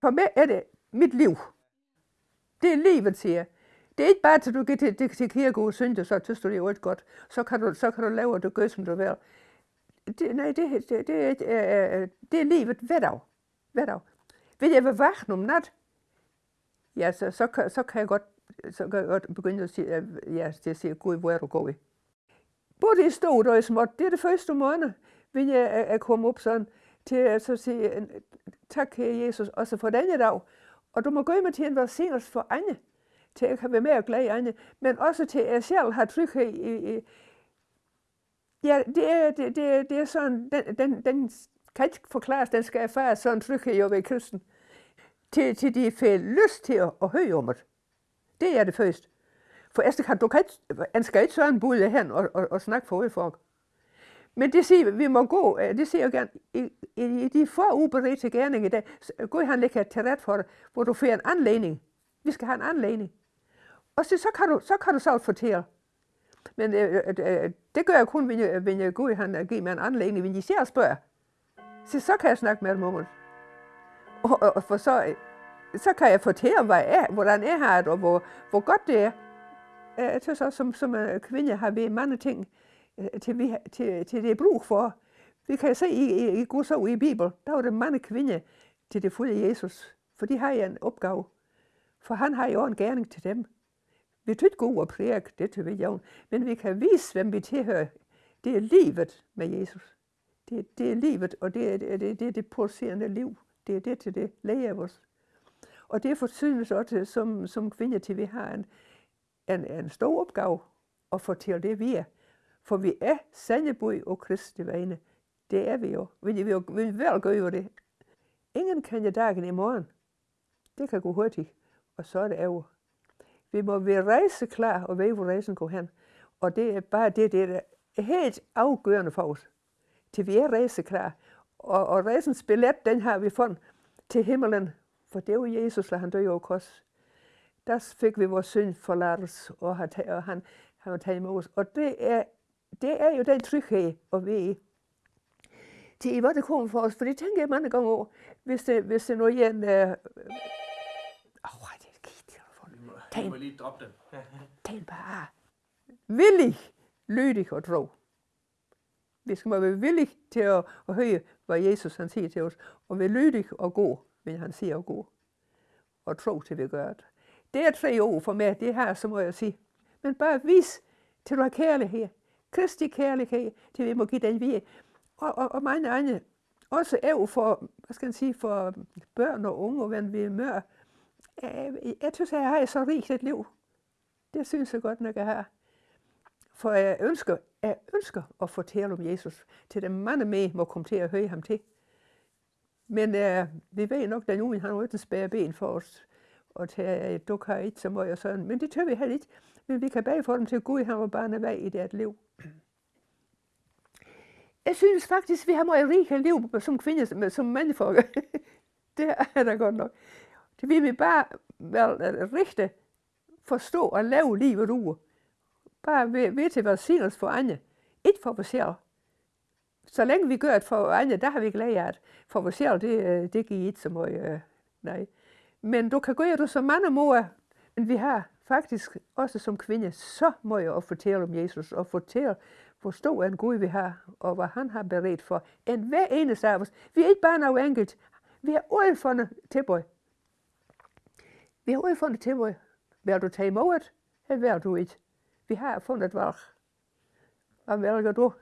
For mig er det mit liv. Det er livet, siger jeg. Det er ikke bare, at du går til, til, til kirke og så synes du, det er godt. Så kan du, så kan du lave, og du gør, som du vil. Det, nej, det, det, det, det, er, øh, øh, øh, det er livet hver dag. Hver dag. Vil jeg være vagt om nat, ja, så, så, kan, så kan jeg godt så kan jeg godt begynde at sige, ja, til at sige, Gud, hvor er du gået? Både i stort og i småt, det er det første måned, vil jeg, jeg komme op sådan, til at så sige, tak kære Jesus, også for denne dag. Og du må gå med til en velsignelse for andre, til at kan være med og glæde andre, men også til at jeg selv har tryghed i, i Ja, det er, det, det, det er sådan, den, den, den kan ikke forklares, den skal erfare sådan tryghed over ved kristen. Til, til de får lyst til at, at høre om det. Det er det første. For ellers kan du kan ikke, han skal ikke sådan bude hen og, og, og snakke for folk. Men det siger, vi må gå, øh, det siger jeg gerne, i, i, i de få uberedte gerninger i dag, Gud han lægger til ret for dig, hvor du får en anledning. Vi skal have en anledning. Og så, så, kan, du, så kan du så fortælle. Men øh, øh, øh det gør jeg kun, hvis jeg, hvis jeg Gud han øh, giver mig en anledning, hvis de ser og spørger. Så, så kan jeg snakke med dem om det. Og, og, for så, så kan jeg fortælle, hvad jeg, hvordan jeg har det, og hvor, hvor godt det er. Jeg synes også, som, som kvinde har vi mange ting, Øh, til, vi, til, til det er brug for. Vi kan se i, i, i Guds ord i Bibelen, der var der mange kvinder til det fulde Jesus. For de har en opgave. For han har jo en gerning til dem. Vi tror ikke gå og prædike, det til vi jo. Men vi kan vise, hvem vi tilhører. Det er livet med Jesus. Det, det er livet, og det er det, det, det, det pulserende liv. Det er det til det læger os. Og det forsynes også som, som kvinder til, vi har en, en, en stor opgave at fortælle det, vi er. For vi er sandebud og kristi vegne. Det er vi jo. Vi vil, jo, vi vil vel gøre det. Ingen kender dagen i morgen. Det kan gå hurtigt, og så er det over. Vi må være rejse klar og vide, hvor rejsen går hen. Og det er bare det, det er helt afgørende for os. Til vi er rejse klar. Og, og rejsens billet, den har vi fundet til himmelen, for det var Jesus, der han døde over kors. Der fik vi vores synd forladt, og han, og han, han var taget imod os. Og det er, det er jo den tryghed at i. Det er, det kommer for os, for det tænker jeg mange gange over, hvis det, hvis det nu igen... Øh, åh, det er telefon. Tag, må lige droppe den. tag bare. Villig, lydig og tro. Vi skal være villige til at, at høre, hvad Jesus han siger til os, og være lydig og god men han siger gå og tro til, vi gør det. Det er tre ord for mig, det her, så må jeg sige. Men bare vis til du har kærlighed. Kristi kærlighed, til vi må give den vi Og, og, og mange andre, også er for, hvad skal jeg sige, for børn og unge, og hvad vi mør. Jeg, øh, jeg synes, jeg har så rigt et liv. Det synes jeg godt nok, jeg har. For jeg ønsker, jeg ønsker at fortælle om Jesus, til dem mange med må komme til at høre ham til. Men uh, vi ved nok, at nu han har ikke spære ben for os, og tage dukker ikke som og sådan. Men det tør vi heller ikke. Men vi kan bage for dem til Gud, han var bare vej i deres liv. Jeg synes faktisk, vi har meget rige liv som kvinder, som mandfolk. det er da godt nok. Det vil vi bare vel rigtig forstå og lave livet ud. Bare ved, ved til velsignelse for andre. Ikke for os selv så længe vi gør det for andre, der har vi glæde af det. For vores selv, det, øh, det giver ikke så meget, øh, nej. Men du kan gøre det så mange måder, men vi har faktisk også som kvinde så meget at fortælle om Jesus, og fortælle, hvor stor en Gud vi har, og hvad han har beredt for en hver eneste af os. Vi er ikke bare noget enkelt. Vi er udfundet til tilbøj. Vi har udfundet til tilbøj. Vil du tage imod eller vil du ikke? Vi har fundet valg. Hvad vælger du?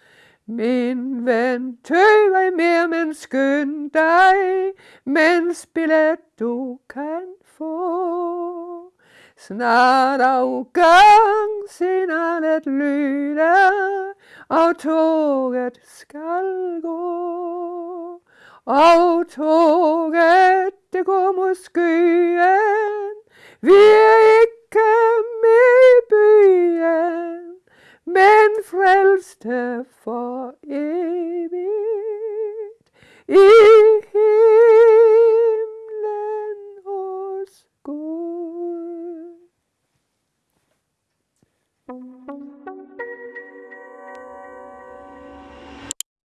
Min ven, tøv mere, men skynd dig, mens billet du kan få. Snart afgang signalet lyder, og toget skal gå. Og toget, det går mod skyen, vi er ikke den frälste for evigt. I